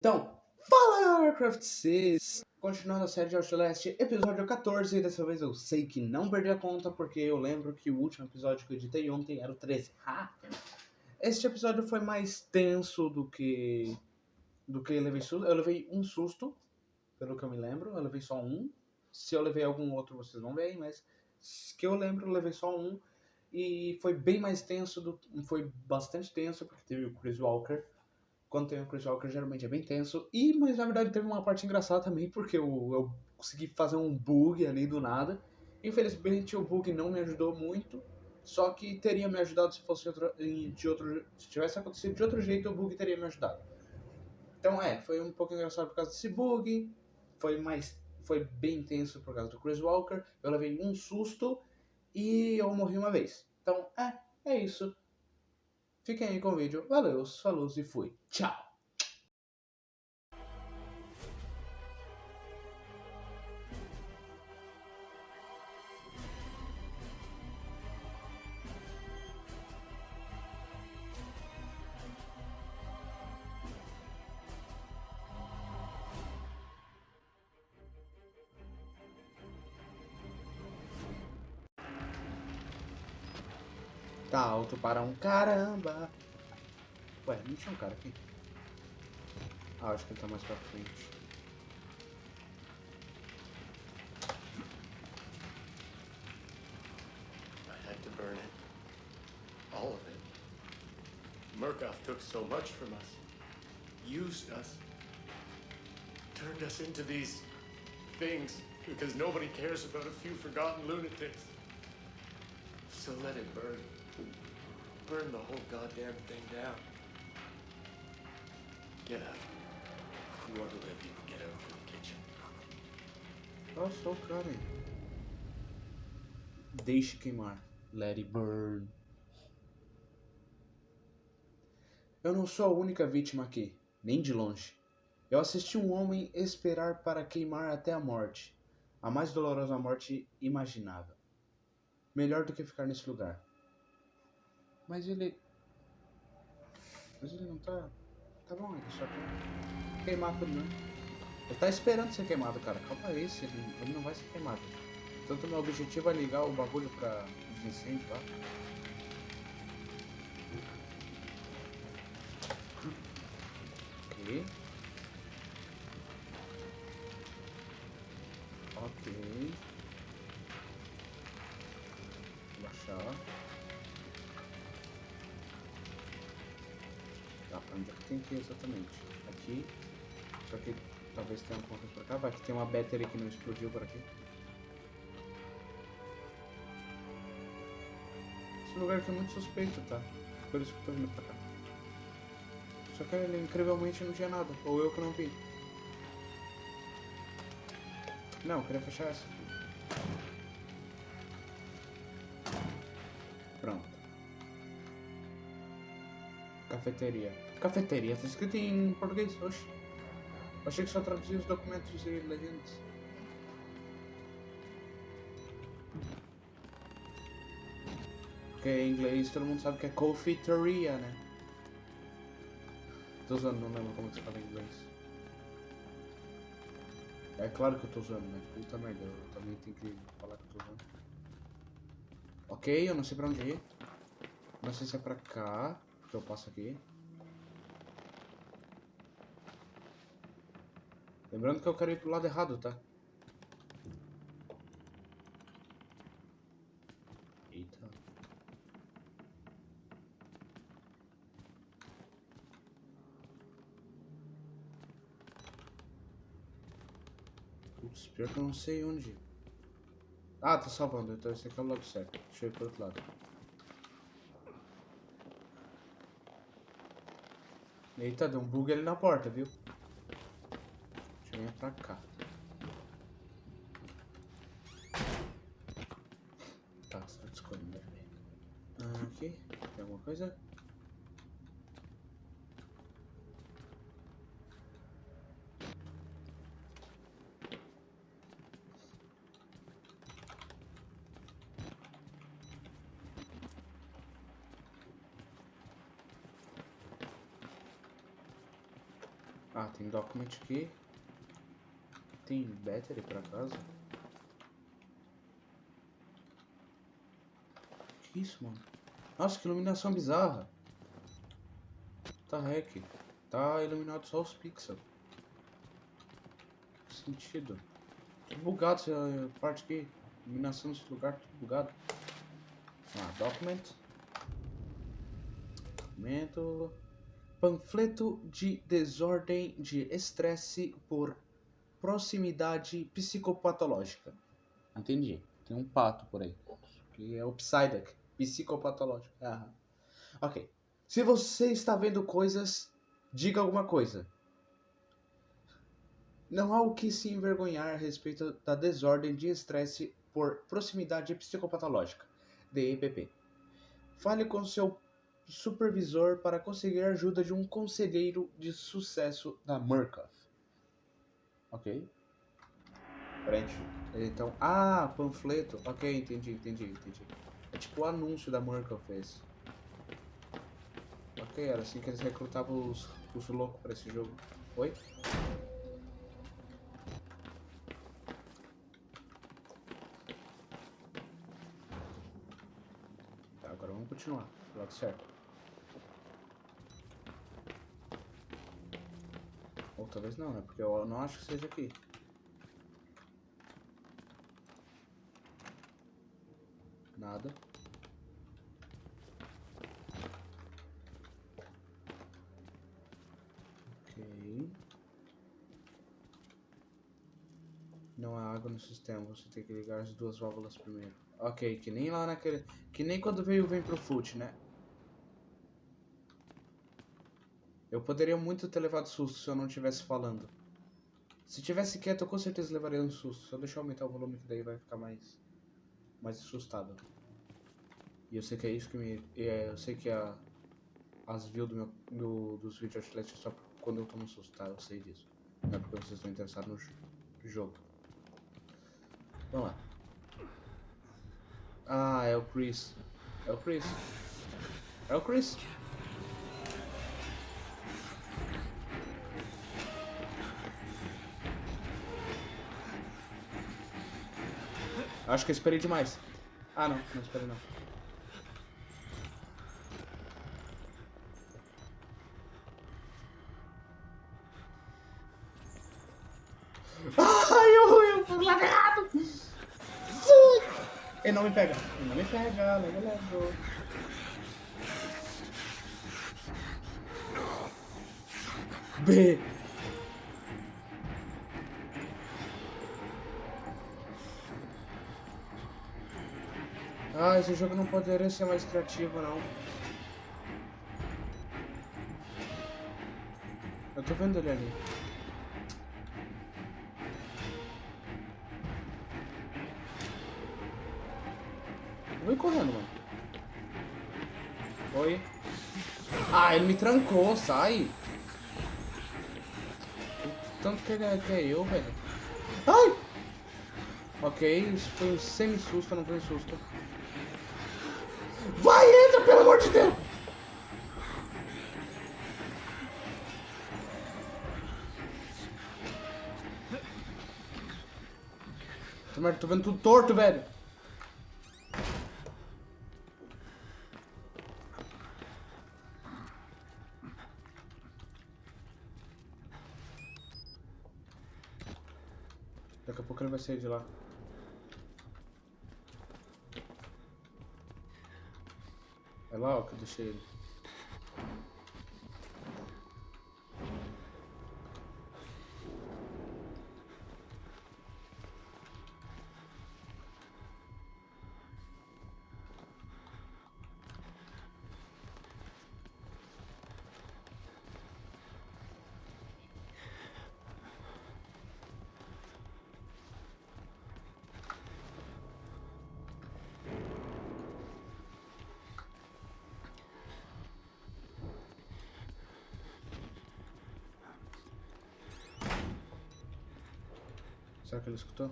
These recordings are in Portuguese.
Então, fala Warcraft 6! Continuando a série de Outlast, episódio 14, dessa vez eu sei que não perdi a conta, porque eu lembro que o último episódio que eu editei ontem era o 13. Ha! Este episódio foi mais tenso do que do que eu levei susto. Eu levei um susto, pelo que eu me lembro, eu levei só um. Se eu levei algum outro, vocês vão ver, mas que eu lembro, eu levei só um. E foi bem mais tenso, do, foi bastante tenso, porque teve o Chris Walker quando tem o Chris Walker, geralmente é bem tenso. E, mas na verdade teve uma parte engraçada também, porque eu, eu consegui fazer um bug ali do nada. Infelizmente o bug não me ajudou muito. Só que teria me ajudado se fosse outro, de outro. Se tivesse acontecido de outro jeito, o bug teria me ajudado. Então é, foi um pouco engraçado por causa desse bug. Foi mais. Foi bem tenso por causa do Chris Walker. Eu levei um susto e eu morri uma vez. Então, é, é isso. Fiquem aí com o vídeo. Valeu, falou e fui. Tchau! Tá alto para um caramba. Ué, não tinha um cara aqui. Ah, acho que ele tá mais pra frente. I had to burn it. All of it. Murkoff took so much from us. Used us. Turned us into these things because nobody cares about a few forgotten lunatics. So let it burn burn the whole goddamn thing down. Get out. If you want to live, you can get out to the kitchen. Nossa, o cara aí. Deixe queimar. Let it burn. Eu não sou a única vítima aqui, nem de longe. Eu assisti um homem esperar para queimar até a morte, a mais dolorosa morte imaginável. Melhor do que ficar nesse lugar. Mas ele. Mas ele não tá. Tá bom, ele só quer queimar tudo, né? Ele tá esperando ser queimado, cara. Calma aí, ele, ele não vai ser queimado. Tanto meu objetivo é ligar o bagulho pra incêndio lá. Ok. Ok. Baixar. Onde é que tem que ir exatamente? Aqui. Só que talvez tenha alguma coisa pra cá. Vai que tem uma battery que não explodiu por aqui. Esse lugar aqui é muito suspeito, tá? Por isso que eu tô vindo pra cá. Só que ele, incrivelmente não tinha nada. Ou eu que não vi. Não, eu queria fechar essa. Cafeteria. Cafeteria, tá escrito em português, oxe. Achei que só traduzia os documentos e legendas. Porque em inglês todo mundo sabe que é cafeteria, né? Tô usando, não lembro como que você fala em inglês. É claro que eu tô usando, né? Puta merda, eu também tenho que falar que eu tô usando. Ok, eu não sei pra onde ir. Não sei se é pra cá que eu passo aqui. Lembrando que eu quero ir pro lado errado, tá? Eita. Putz, pior que eu não sei onde. Ah, tá salvando, então esse aqui é o lado certo. Deixa eu ir pro outro lado. Eita, deu um bug ali na porta, viu? Deixa eu vir pra cá. Tá, só escolhendo. Ah, aqui, tem alguma coisa? Ah, tem document aqui. Tem battery por acaso? Que isso, mano? Nossa, que iluminação bizarra. Tá hack. Tá iluminado só os pixels. Que sentido. Tudo bugado essa parte aqui. Iluminação nesse lugar, tudo bugado. Ah, document. Documento. Panfleto de desordem de estresse por proximidade psicopatológica. Entendi. Tem um pato por aí. Que é o Psyduck. Psicopatológico. Aham. Ok. Se você está vendo coisas, diga alguma coisa. Não há o que se envergonhar a respeito da desordem de estresse por proximidade psicopatológica. DEPP. Fale com seu supervisor para conseguir a ajuda de um conselheiro de sucesso da Murkoff. Ok. Frente. Então, ah, panfleto. Ok, entendi, entendi, entendi. É tipo o anúncio da Murkoff esse. Ok, era assim que eles recrutavam os, os loucos pra esse jogo. Oi? Tá, agora vamos continuar. Lado certo. Talvez não, né? Porque eu não acho que seja aqui. Nada. Ok. Não há água no sistema, você tem que ligar as duas válvulas primeiro. Ok, que nem lá naquele... Que nem quando veio vem pro foot, né? Eu poderia muito ter levado susto se eu não estivesse falando. Se tivesse quieto, eu com certeza levaria um susto. Se eu deixar aumentar o volume, que daí vai ficar mais... Mais assustado. E eu sei que é isso que me... É, eu sei que a... As views do meu, dos vídeos atléticos só quando eu tomo susto, tá? Eu sei disso. Não é porque vocês estão interessados no jo- jogo. Vamos lá. Ah, é o Chris. É o Chris. É o Chris. Acho que eu esperei demais. Ah, não. Não esperei não. Ai, eu, eu fui errado. Ele não me pega. Ele não me pega. Leva, leva. B. Esse jogo não poderia ser mais criativo, não. Eu tô vendo ele ali. Ir correndo, mano. Oi. Ah, ele me trancou, sai. O Tanto que ele é, que é eu, velho. Ai! Ok, isso foi um semi-susto, não foi um susto. Pelo amor de Deus! Tô vendo tudo torto, velho. Daqui a pouco ele vai sair de lá. العائق لشيء Será que ele escutou?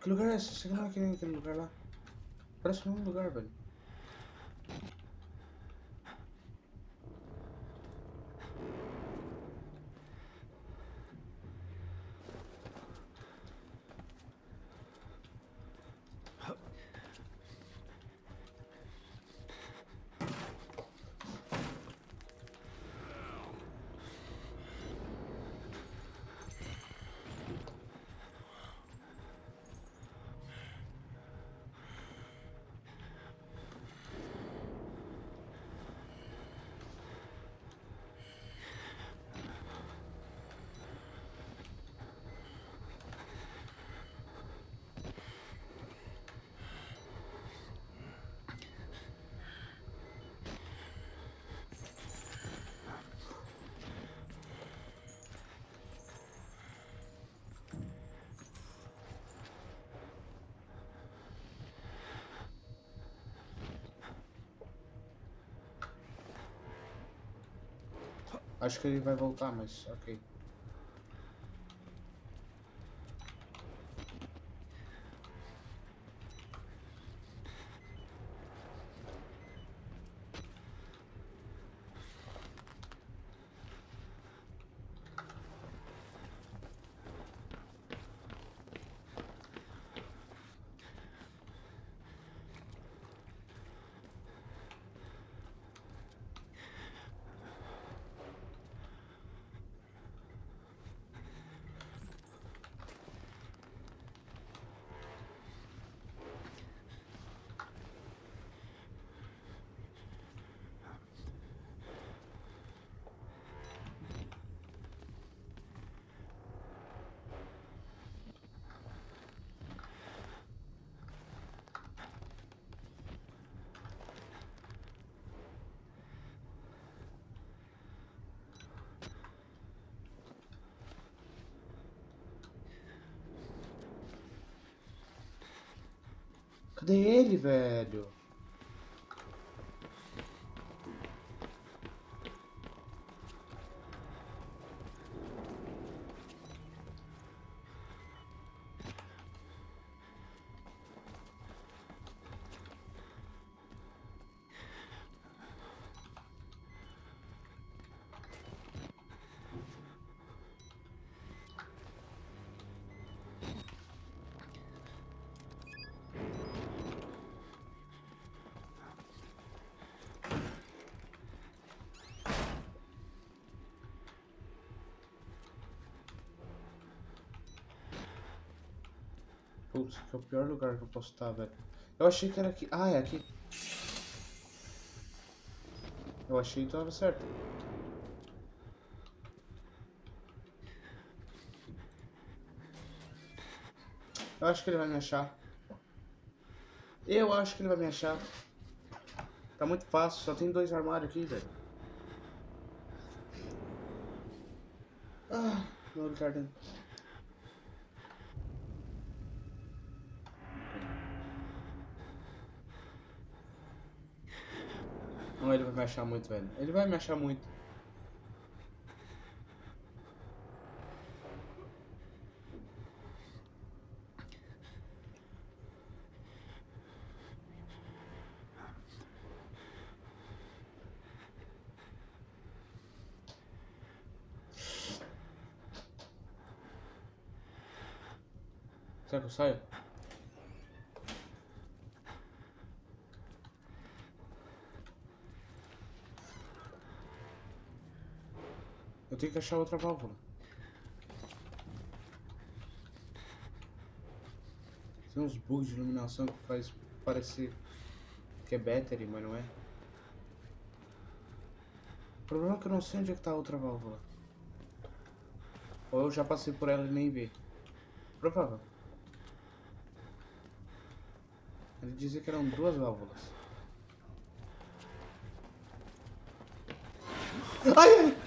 Que lugar é esse? Você não é aquele, aquele lugar lá? Parece o mesmo lugar, velho. Acho que ele vai voltar, mas ok. Cadê ele, velho? Putz, que é o pior lugar que eu posso estar, velho. Eu achei que era aqui. Ah, é aqui. Eu achei que tava certo. Eu acho que ele vai me achar. Eu acho que ele vai me achar. Tá muito fácil, só tem dois armários aqui, velho. Ah, meu olho tá ele vai me achar muito, velho. Ele vai me achar muito. Será que eu saio? Eu tenho que achar outra válvula. Tem uns bugs de iluminação que faz parecer que é battery, mas não é. O problema é que eu não sei onde é que tá a outra válvula. Ou eu já passei por ela e nem vi. Provável. Ele dizia que eram duas válvulas. Ai, ai!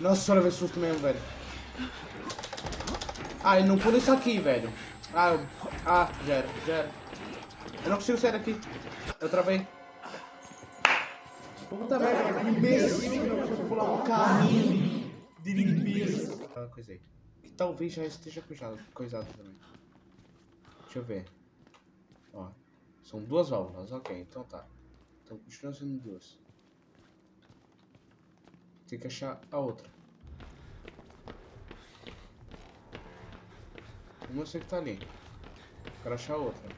Nossa senhora, veio susto mesmo, velho. Ah, ele não pula isso aqui, velho. Ah, eu... ah, já era, já era. Eu não consigo sair daqui. Eu travei. Puta merda, imbecil. Eu pular um carrinho de limpeza. Aí. Que talvez já esteja coisado, coisado também. Deixa eu ver. Ó, são duas válvulas, ok, então tá. Então continua sendo duas. Tem que achar a outra. Uma eu sei que tá ali. Quero achar a outra.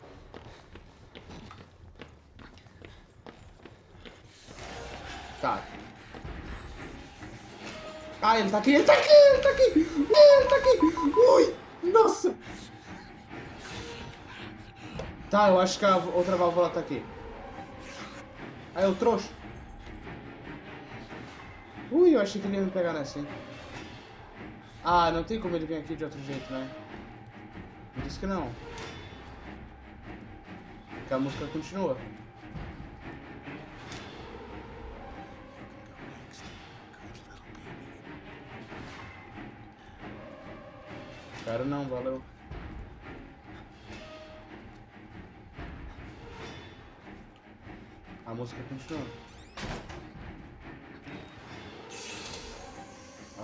Tá. Ah, ele tá aqui, ele tá aqui, ele tá aqui! Ele tá aqui! Ui! Nossa! Tá, eu acho que a outra válvula tá aqui. Aí, eu trouxe. Eu achei que ele ia me pegar nessa, hein? Ah, não tem como ele vir aqui de outro jeito, né? Por isso que não. Porque a música continua. Quero não, valeu. música continua.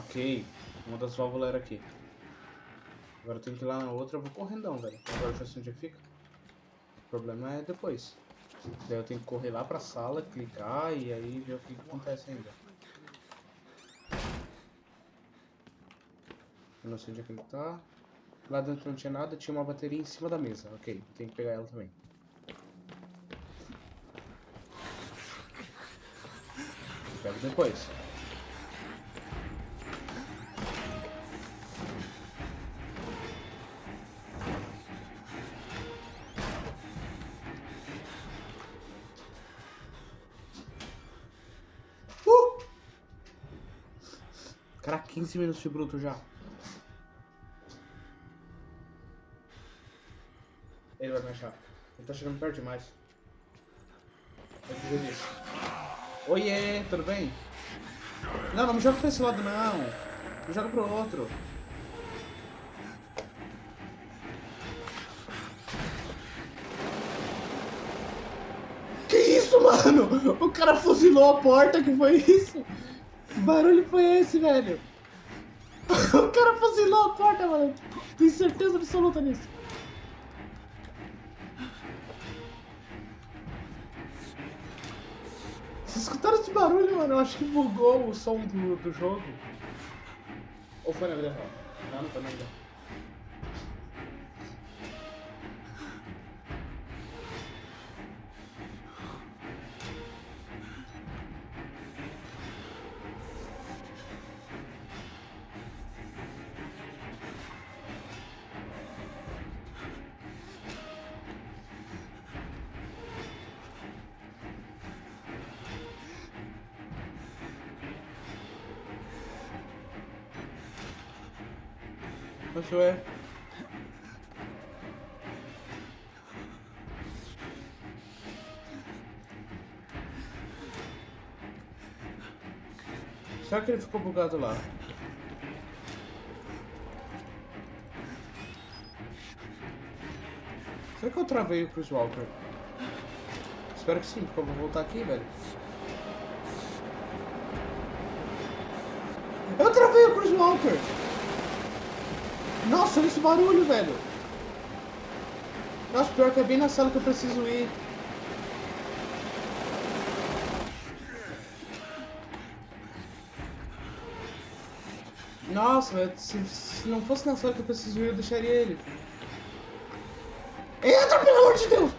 Ok. Uma das válvulas era aqui. Agora eu tenho que ir lá na outra, eu vou correndão, velho. Agora eu já sei onde fica. O problema é depois. Daí eu tenho que correr lá pra sala, clicar e aí ver o que, que acontece ainda. Eu não sei onde é que ele tá. Lá dentro não tinha nada, tinha uma bateria em cima da mesa. Ok, tem que pegar ela também. Pego depois. 15 minutos de bruto já. Ele vai me achar. Ele tá chegando perto demais. Disso. Oiê, tudo bem? Não, não me joga pra esse lado não. Me joga pro outro. Que isso, mano? O cara fuzilou a porta, que foi isso? Que barulho foi esse, velho? O cara fuzilou a porta, mano. Tenho certeza absoluta nisso. Vocês escutaram esse barulho, mano? Eu acho que bugou o som do, do jogo. Ou foi na vida real? Não, não foi na vida real. Isso é. Será que ele ficou bugado lá? Será que eu travei o Chris Walker? Espero que sim, porque eu vou voltar aqui, velho. Eu travei o Chris Walker! Nossa, olha esse barulho, velho. Nossa, pior que é bem na sala que eu preciso ir. Nossa, velho, se, se não fosse na sala que eu preciso ir, eu deixaria ele. Entra, pelo amor de Deus!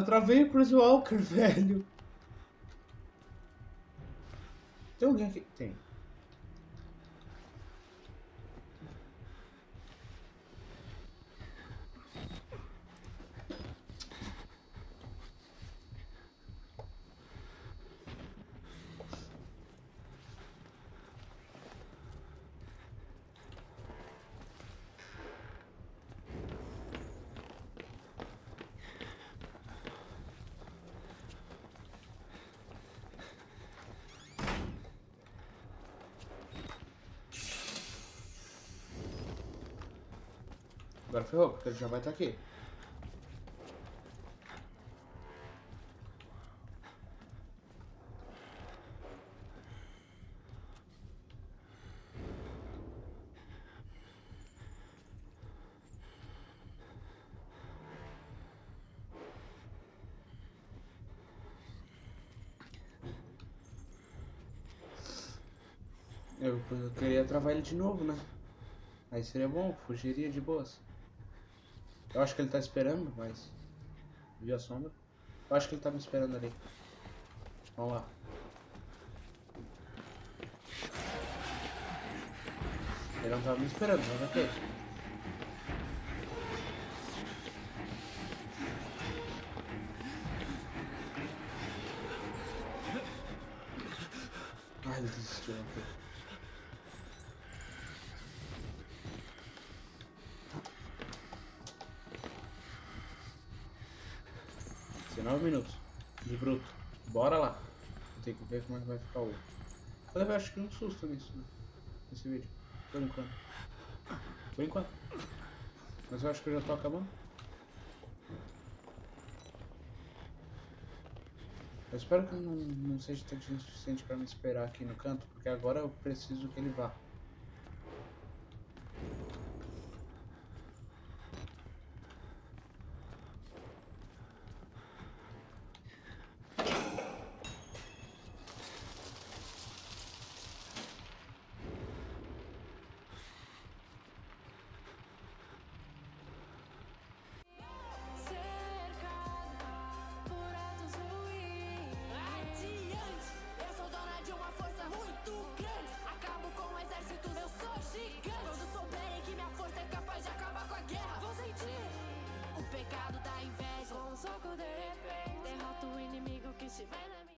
Eu travei o Chris Walker, velho. Tem alguém aqui? Tem. Ferrou, porque ele já vai estar aqui. Eu, eu queria travar ele de novo, né? Aí seria bom, fugiria de boas. Eu acho que ele tá esperando, mas. Vi a sombra. Eu acho que ele tá me esperando ali. Vamos lá. Ele não tava me esperando, mas ok. Ai, ele desistiu, ok. Nove minutos de bruto. Bora lá. Tem que ver como é que vai ficar o. Eu acho que um susto nisso, né? Nesse vídeo. Por enquanto. Por enquanto. Mas eu acho que eu já tô acabando. Eu espero que não, não seja tempo suficiente para me esperar aqui no canto, porque agora eu preciso que ele vá.